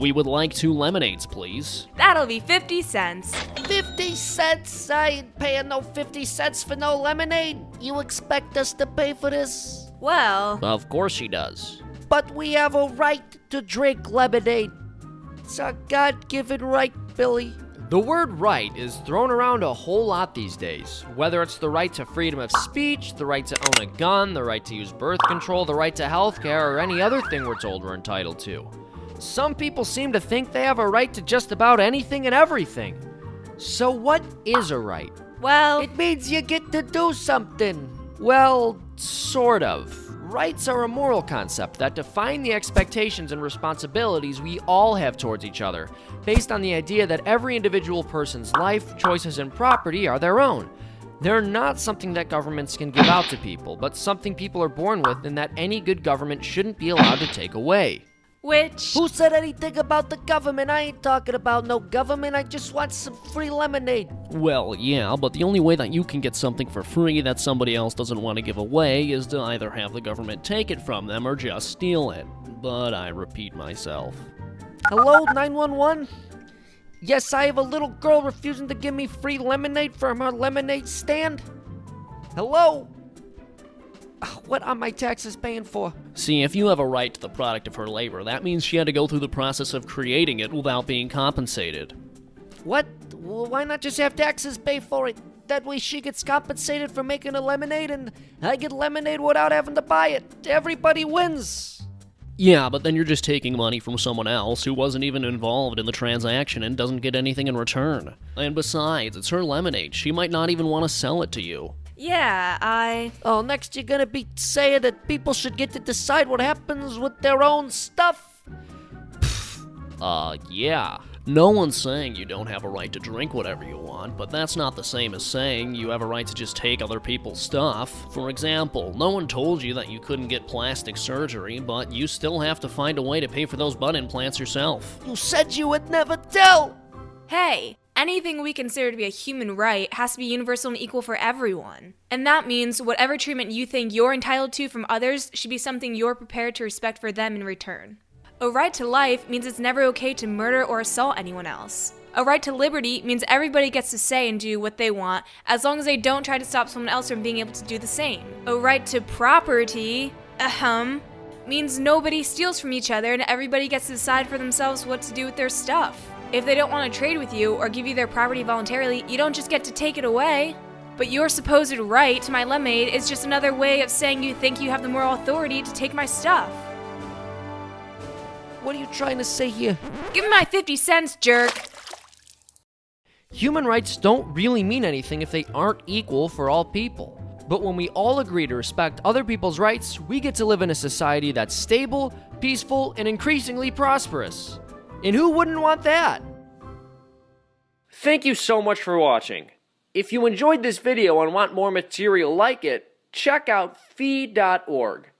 We would like two lemonades, please. That'll be 50 cents. 50 cents? I ain't paying no 50 cents for no lemonade. You expect us to pay for this? Well, Of course she does. But we have a right to drink lemonade. It's our God given right, Billy. The word right is thrown around a whole lot these days. Whether it's the right to freedom of speech, the right to own a gun, the right to use birth control, the right to healthcare, or any other thing we're told we're entitled to. Some people seem to think they have a right to just about anything and everything. So, what is a right? well, It means you get to do something. Well, sort of. Rights are a moral concept that define the expectations and responsibilities we all have towards each other, based on the idea that every individual person's life, choices, and property are their own. They're not something that governments can give out to people, but something people are born with and that any good government shouldn't be allowed to take away. Which. Who said anything about the government? I ain't talking about no government. I just want some free lemonade. Well, yeah, but the only way that you can get something for free that somebody else doesn't want to give away is to either have the government take it from them or just steal it. But I repeat myself. Hello, 911? Yes, I have a little girl refusing to give me free lemonade from her lemonade stand. Hello? Ugh, What are my taxes paying for? See, if you have a right to the product of her labor, that means she had to go through the process of creating it without being compensated. What? Well, why not just have taxes pay for it? That way she gets compensated for making a lemonade and I get lemonade without having to buy it. Everybody wins. Yeah, but then you're just taking money from someone else who wasn't even involved in the transaction and doesn't get anything in return. And besides, it's her lemonade. She might not even want to sell it to you. Yeah, I. Oh, next you're gonna be saying that people should get to decide what happens with their own stuff? Uh, yeah. No one's saying you don't have a right to drink whatever you want, but that's not the same as saying you have a right to just take other people's stuff. For example, no one told you that you couldn't get plastic surgery, but you still have to find a way to pay for those butt implants yourself. You said you would never tell. Hey, anything we consider to be a human right has to be universal and equal for everyone. And that means whatever treatment you think you're entitled to from others should be something you're prepared to respect for them in return. A right to life means it's never okay to murder or assault anyone else. A right to liberty means everybody gets to say and do what they want as long as they don't try to stop someone else from being able to do the same. A right to property, ahem, means nobody steals from each other and everybody gets to decide for themselves what to do with their stuff. If they don't want to trade with you or give you their property voluntarily, you don't just get to take it away. But your supposed right to my lemonade is just another way of saying you think you have the moral authority to take my stuff. What are you trying to say here? Give me my 50 cents, jerk! Human rights don't really mean anything if they aren't equal for all people. But when we all agree to respect other people's rights, we get to live in a society that's stable, peaceful, and increasingly prosperous. And who wouldn't want that? Thank you so much for watching. If you enjoyed this video and want more material like it, check out fee.org.